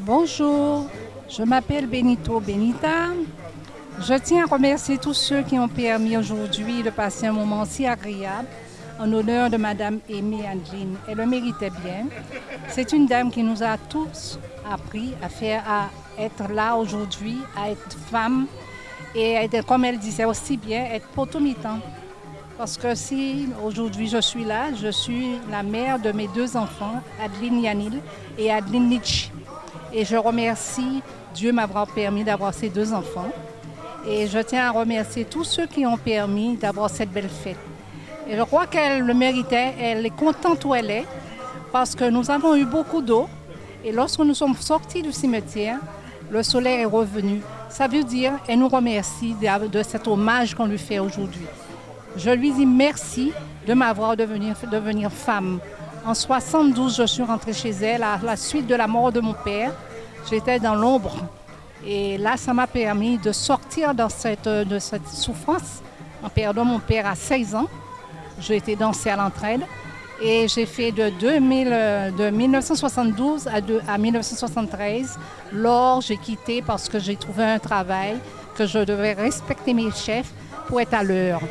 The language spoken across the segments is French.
Bonjour, je m'appelle Benito Benita. Je tiens à remercier tous ceux qui ont permis aujourd'hui de passer un moment si agréable en honneur de Madame Aimée Angeline. Elle le méritait bien. C'est une dame qui nous a tous appris à faire, à être là aujourd'hui, à être femme et comme elle disait aussi bien, être potomitan. Parce que si aujourd'hui je suis là, je suis la mère de mes deux enfants, Adeline Yanil et Adeline Nietzsche. Et je remercie Dieu m'avoir permis d'avoir ces deux enfants. Et je tiens à remercier tous ceux qui ont permis d'avoir cette belle fête. Et je crois qu'elle le méritait, elle est contente où elle est, parce que nous avons eu beaucoup d'eau. Et lorsque nous sommes sortis du cimetière, le soleil est revenu. Ça veut dire, elle nous remercie de, cet hommage qu'on lui fait aujourd'hui. Je lui dis merci de m'avoir devenir, femme. En 72, je suis rentrée chez elle à la suite de la mort de mon père. J'étais dans l'ombre. Et là, ça m'a permis de sortir cette, de cette souffrance en perdant mon père à 16 ans. J'ai été dansée à l'entraide et j'ai fait de, 2000, de 1972 à, de, à 1973. Lors, j'ai quitté parce que j'ai trouvé un travail que je devais respecter mes chefs pour être à l'heure.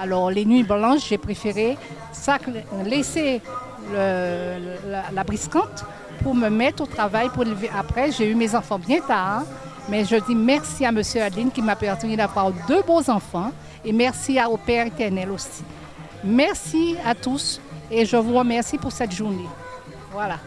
Alors, les nuits blanches, j'ai préféré laisser la, briscante pour me mettre au travail. Après, j'ai eu mes enfants bien tard. Mais je dis merci à M. Adeline qui m'a permis d'avoir deux beaux enfants et merci au Père éternel aussi. Merci à tous et je vous remercie pour cette journée. Voilà.